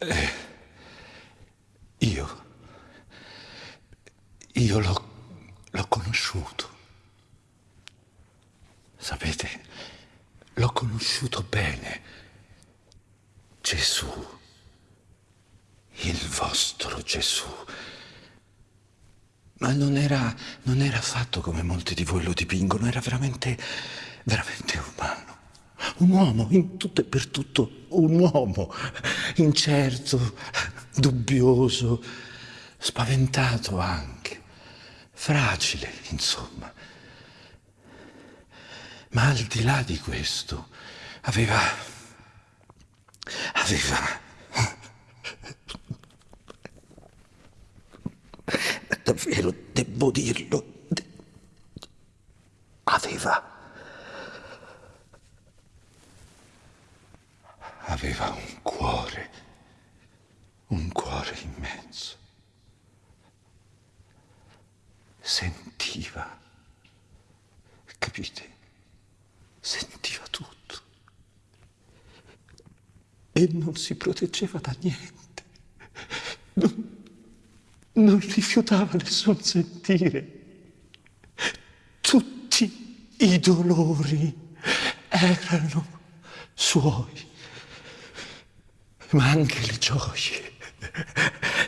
Eh, io, io l'ho, l'ho conosciuto. Sapete, l'ho conosciuto bene. Gesù, il vostro Gesù. Ma non era, non era fatto come molti di voi lo dipingono, era veramente, veramente umano. Un uomo, in tutto e per tutto, un uomo, incerto, dubbioso, spaventato anche, fragile, insomma. Ma al di là di questo, aveva, aveva davvero devo dirlo, aveva, aveva un cuore, un cuore immenso. Sentiva, capite? Sentiva tutto. E non si proteggeva da niente. Non, non rifiutava nessun sentire. Tutti i dolori erano suoi, ma anche le gioie.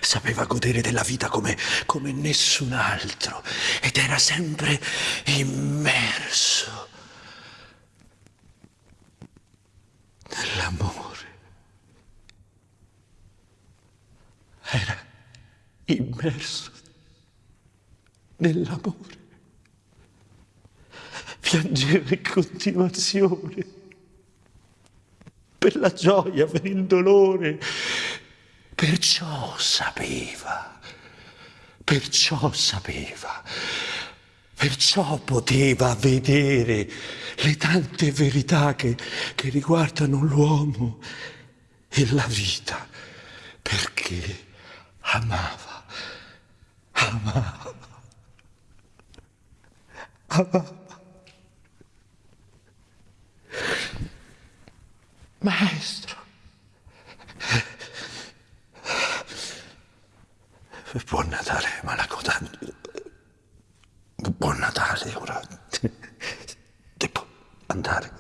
Sapeva godere della vita come, come nessun altro ed era sempre immerso nell'amore. Era immerso nell'amore. Piangeva in continuazione per la gioia, per il dolore. Perciò sapeva, perciò sapeva, perciò poteva vedere le tante verità che, che riguardano l'uomo e la vita, perché amava amava, amava. Maestro, buon Natale, Malacoda. Buon Natale, ora devo andare,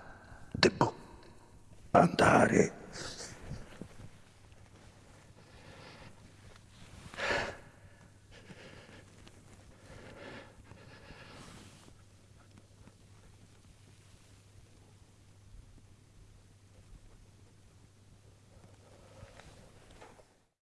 devo andare.